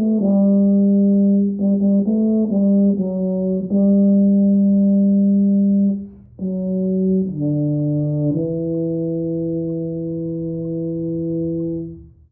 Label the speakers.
Speaker 1: うん。